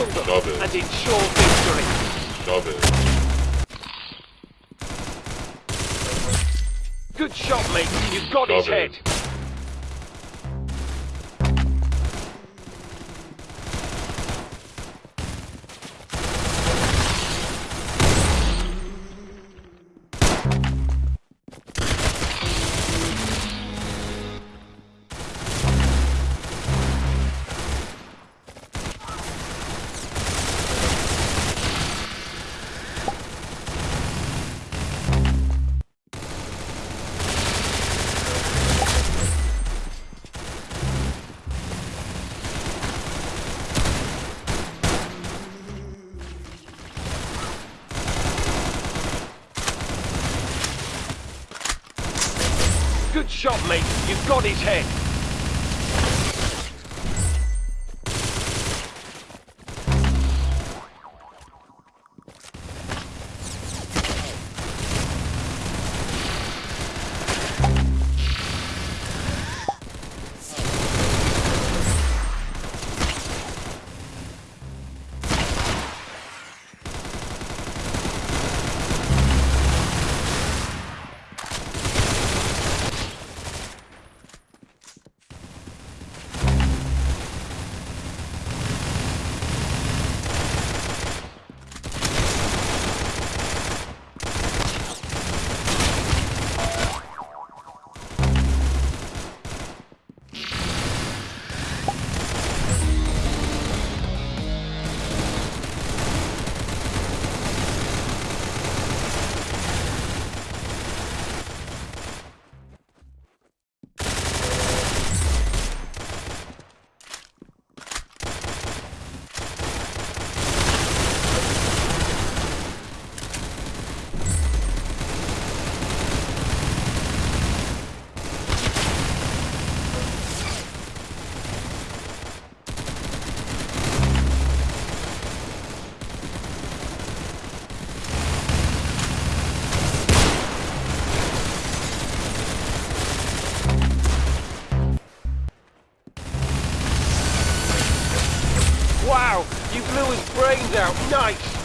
it. and ensure victory. It. Good shot, mate. You've got his it. head. Good shot, mate. You've got his head. You blew his brains out. Nice.